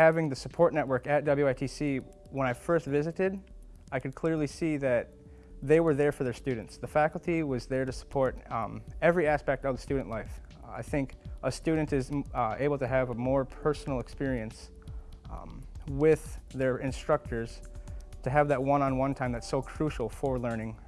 having the support network at WITC, when I first visited, I could clearly see that they were there for their students. The faculty was there to support um, every aspect of the student life. I think a student is uh, able to have a more personal experience um, with their instructors to have that one-on-one time that's so crucial for learning